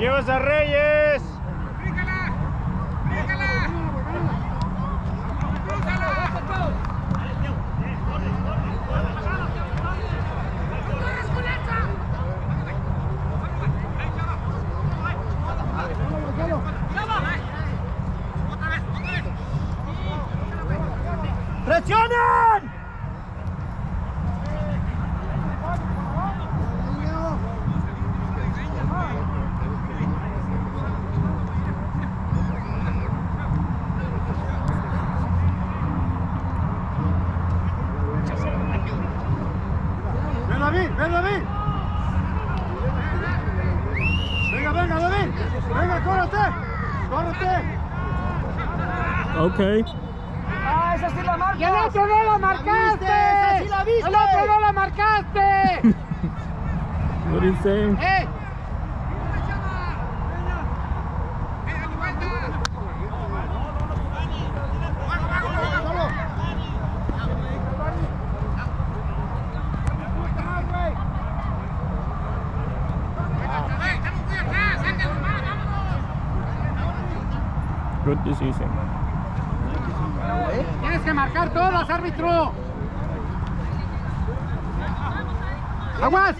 Llevas a Reyes. ¡Presionen! Ven David, ven David. Venga, venga David. Venga, córrete. Córrete. Okay. ¡Ah, esa sí la marca! ¡Y el otro no lo marcaste! ¡Esa sí la viste! ¡El otro no lo marcaste! What are you saying? ¡Eh! Tienes que marcar todas, árbitro. ¡Aguas!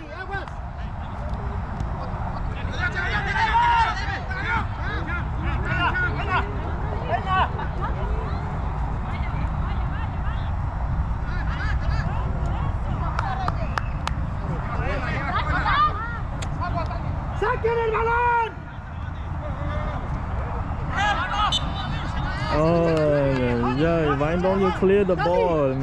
¡Saquen el balón! Oh, yeah. Why don't you clear the ball, man?